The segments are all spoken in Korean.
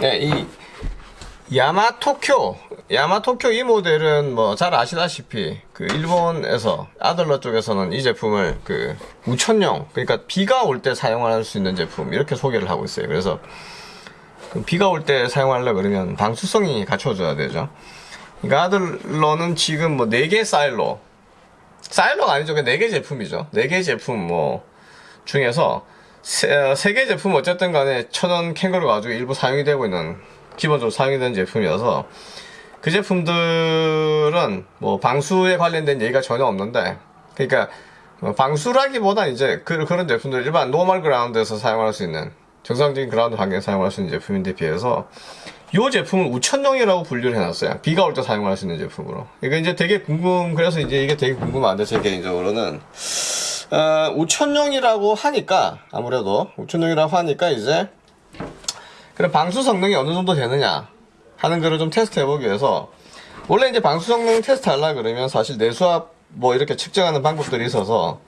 네, 이 야마토쿄 야마토쿄 이 모델은 뭐 잘 아시다시피 그 일본에서 아들러 쪽에서는 이 제품을 그 우천용 그러니까 비가 올 때 사용할 수 있는 제품 이렇게 소개를 하고 있어요. 그래서 그 비가 올 때 사용하려 그러면 방수성이 갖춰져야 되죠. 그러니까 아들러는 지금 뭐 4개 사일로 사일로가 아니죠. 그냥 4개 제품이죠. 4개 제품 뭐 중에서 세, 개 제품 어쨌든 간에 천연 캥거루 가지고 일부 사용이 되고 있는 기본적으로 사용이 되는 제품이어서 그 제품들은 뭐 방수에 관련된 얘기가 전혀 없는데 그러니까 뭐 방수라기보다 이제 그, 그런 제품들 일반 normal 그라운드에서 사용할 수 있는 정상적인 그라운드 환경에서 사용할 수 있는 제품인데 비해서 이 제품은 우천용이라고 분류를 해놨어요. 비가 올 때 사용할 수 있는 제품으로. 이거 이제 되게 궁금, 그래서 이제 이게 되게 궁금한데, 제 개인적으로는. 어, 우천용이라고 하니까, 아무래도, 우천용이라고 하니까 이제, 그럼 방수 성능이 어느 정도 되느냐 하는 거를 좀 테스트 해보기 위해서, 원래 이제 방수 성능 테스트 하려고 그러면 사실 내수압 뭐 이렇게 측정하는 방법들이 있어서,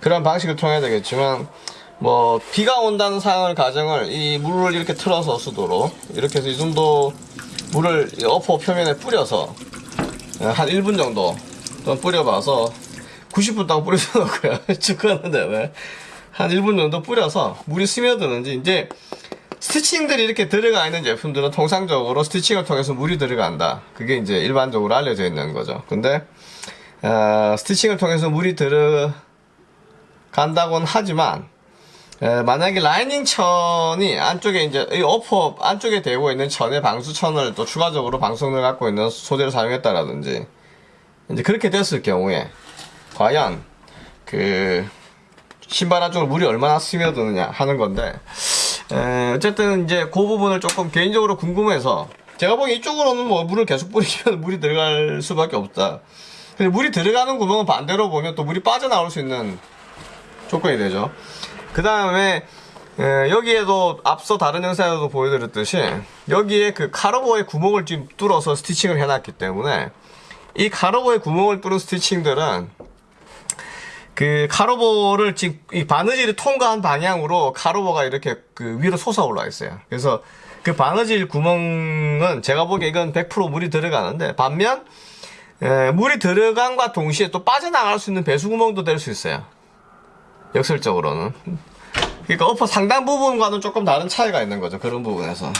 그런 방식을 통해야 되겠지만, 뭐 비가 온다는 상황을 가정을 이 물을 이렇게 틀어서 쓰도록 이렇게 해서 이 정도 물을 어퍼 표면에 뿌려서 한 1분 정도 좀 뿌려봐서 90분 동안 뿌려서 놓고요. 죽었는데 왜? 한 1분 정도 뿌려서 물이 스며드는지 이제 스티칭들이 이렇게 들어가 있는 제품들은 통상적으로 스티칭을 통해서 물이 들어간다. 그게 이제 일반적으로 알려져 있는 거죠. 근데 어, 스티칭을 통해서 물이 들어간다고는 하지만 에, 만약에 라이닝 천이 안쪽에 이제 이 어퍼 안쪽에 대고 있는 천에 방수천을 또 추가적으로 방수성을 갖고 있는 소재를 사용했다라든지 이제 그렇게 됐을 경우에 과연 그 신발 안쪽으로 물이 얼마나 스며드느냐 하는 건데 에, 어쨌든 이제 그 부분을 조금 개인적으로 궁금해서 제가 보기엔 이쪽으로는 뭐 물을 계속 뿌리면 물이 들어갈 수밖에 없다. 근데 물이 들어가는 구멍은 반대로 보면 또 물이 빠져나올 수 있는 조건이 되죠. 그 다음에 여기에도 앞서 다른 영상에도 보여드렸듯이 여기에 그 카르보의 구멍을 지금 뚫어서 스티칭을 해놨기 때문에 이 카르보의 구멍을 뚫은 스티칭들은 그 카르보를 지금 이 바느질이 통과한 방향으로 카르보가 이렇게 그 위로 솟아 올라 있어요. 그래서 그 바느질 구멍은 제가 보기에 이건 100% 물이 들어가는데 반면 에, 물이 들어간과 동시에 또 빠져나갈 수 있는 배수 구멍도 될 수 있어요. 역설적으로는 그러니까 어퍼 상단 부분과는 조금 다른 차이가 있는 거죠 그런 부분에서 예,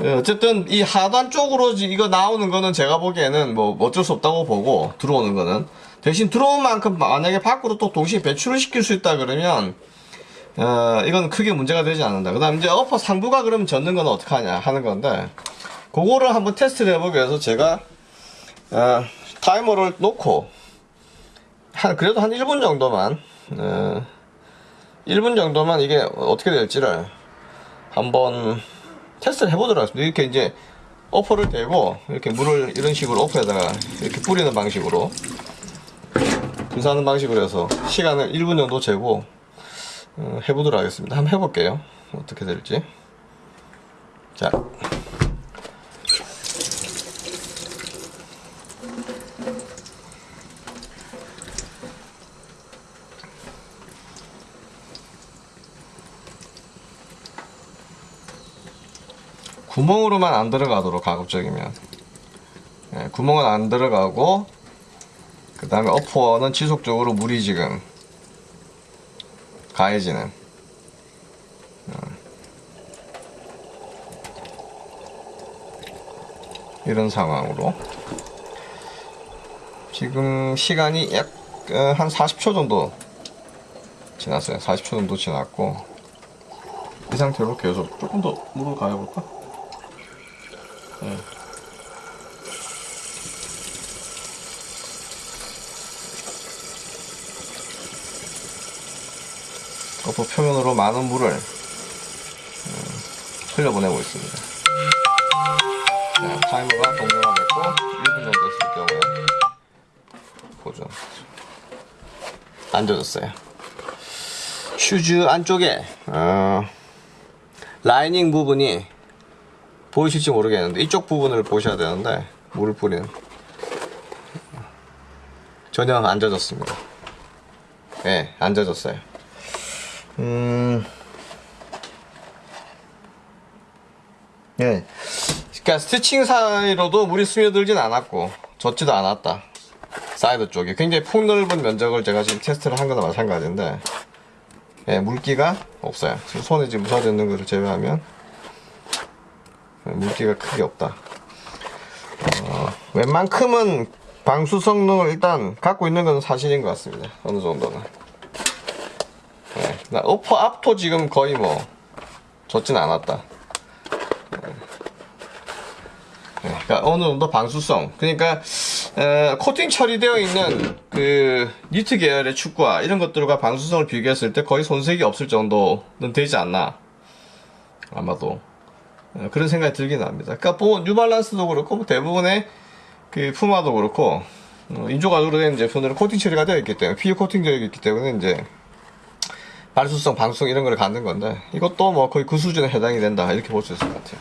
어쨌든 이 하단 쪽으로 이거 나오는 거는 제가 보기에는 뭐 어쩔 수 없다고 보고 들어오는 거는. 대신 들어온 만큼 만약에 밖으로 또 동시에 배출을 시킬 수 있다 그러면 어, 이건 크게 문제가 되지 않는다. 그 다음 이제 어퍼 상부가 그러면 젖는 건 어떡하냐 하는 건데 그거를 한번 테스트를 해보기 위해서 제가 어, 타이머를 놓고 한 그래도 한 1분 정도만 어, 1분 정도만 이게 어떻게 될지를 한번 테스트를 해보도록 하겠습니다. 이렇게 이제 어퍼를 대고 이렇게 물을 이런 식으로 어퍼에다가 이렇게 뿌리는 방식으로 분사하는 방식으로 해서 시간을 1분 정도 재고 어, 해보도록 하겠습니다. 한번 해볼게요. 어떻게 될지. 자. 구멍으로만 안 들어가도록 가급적이면 네, 구멍은 안 들어가고 그 다음에 어퍼는 지속적으로 물이 지금 가해지는 어. 이런 상황으로 지금 시간이 약 한 40초 정도 지났어요 40초 정도 지났고 이 상태로 계속 조금 더 물을 가해볼까? 네. 거품 표면으로 많은 물을 음, 흘려보내고 있습니다. 자, 타이머가 동료가 됐고 1분 정도 됐을 경우에 보죠. 안 젖었어요. 슈즈 안쪽에 어, 라이닝 부분이 보이실지 모르겠는데 이쪽 부분을 보셔야 되는데 물을 뿌리는 전혀 안 젖었습니다 예, 네, 안 젖었어요 음 예. 그러니까 stitching 사이로도 물이 스며들진 않았고 젖지도 않았다. 사이드 쪽에 굉장히 폭넓은 면적을 제가 지금 테스트를 한 거나 마찬가지인데 예, 물기가 없어요. 지금 손에 지금 묻어져 있는 것을 제외하면 예, 물기가 크게 없다. 어, 웬만큼은 방수 성능을 일단 갖고 있는 건 사실인 것 같습니다. 어느 정도는. 예, 나 upper 앞도 지금 거의 뭐 젖진 않았다. 예, 그러니까 어느 정도 방수성. 그러니까 에, 코팅 처리되어 있는 그 니트 계열의 축구화 이런 것들과 방수성을 비교했을 때 거의 손색이 없을 정도는 되지 않나. 아마도 에, 그런 생각이 들긴 합니다. 그러니까 뭐 뉴발란스도 그렇고 뭐 대부분의 그 푸마도 그렇고 어, 인조가죽으로 된 제품들은 코팅 처리가 되어 있기 때문에 피부 코팅 되어 있기 때문에 이제 발수성, 방수성 이런 걸 갖는 건데 이것도 뭐 거의 그 수준에 해당이 된다 이렇게 볼 수 있을 것 같아요.